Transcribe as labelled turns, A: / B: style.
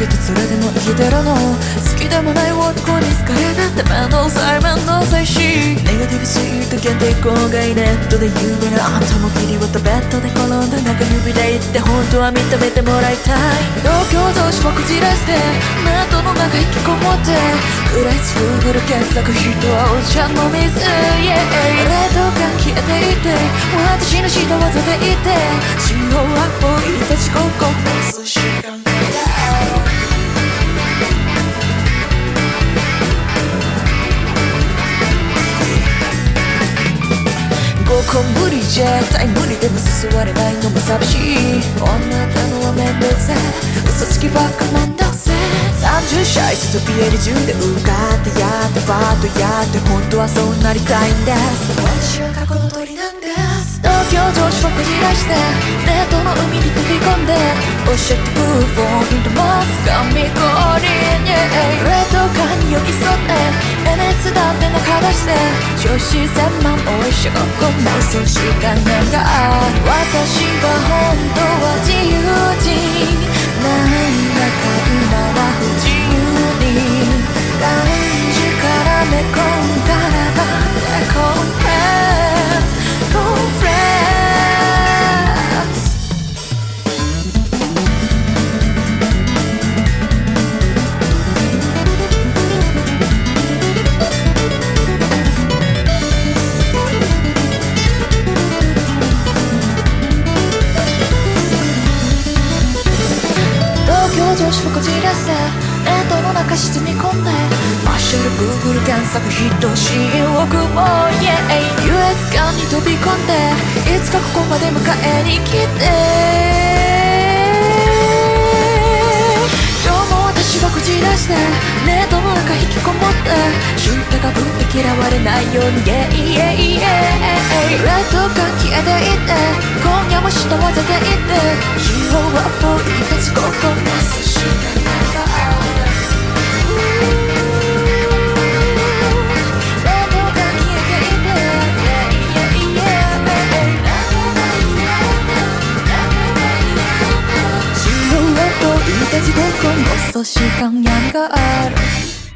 A: けてそれでも生きてるの。好きでもない男に好かれたって面倒くさい面倒くさいしネガティブすぎると限定後悔ネットで有名なあんたも切り割ったベッドで転んだ中指で言って本当は認めてもらいたい。東京同士もこじらしてネットの中引きこもってクライス Google 検索人はお茶の水。Yeah 冷凍感消えていて私の下技でいて。塩は置いたこ無理じゃ絶対無理でも誘われないのも寂しい。女たのはめんどくせ嘘つきばっかめんどくせ30歳ストピエリ中で受かってやってバートやって本当はそうなりたいんです私は過去の鳥なんです東京女子をこじらしてデートの海に飛び込んで教えてくるフォーヒントマス神氷に冷凍感に寄り添って NS だって中出して女子千万おいしょこんなそうしかないが私が本当は東京女子をこじらせネットの中沈み込んで。マッシュル Google 検索ヒット新億も Yeah US 間に飛び込んでいつかここまで迎えに来て。今日も私がこじらしてネットの中引きこもって知ったかぶって嫌われないように Yeah Yeah Yeah レッドが消えていって今夜も下混ぜていって。塩はぽ分こそ習慣がある。